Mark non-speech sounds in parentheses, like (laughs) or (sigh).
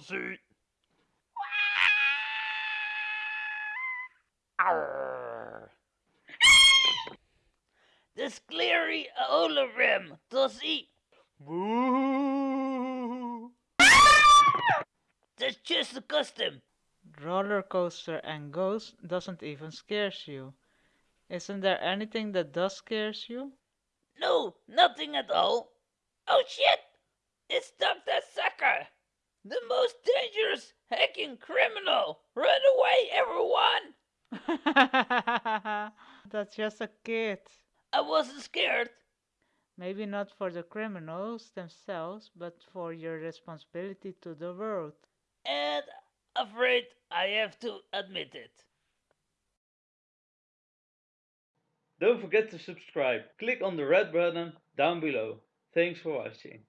see. Arr. The sclery Olorem to see. Boo. That's just a custom. Roller coaster and ghost doesn't even scares you. Isn't there anything that does scares you? No, nothing at all. Oh shit! It's Dr. Sucker! The most dangerous hacking criminal! Run away, everyone! (laughs) That's just a kid. I wasn't scared. Maybe not for the criminals themselves, but for your responsibility to the world. And afraid I have to admit it. Don't forget to subscribe. Click on the red button down below. Thanks for watching.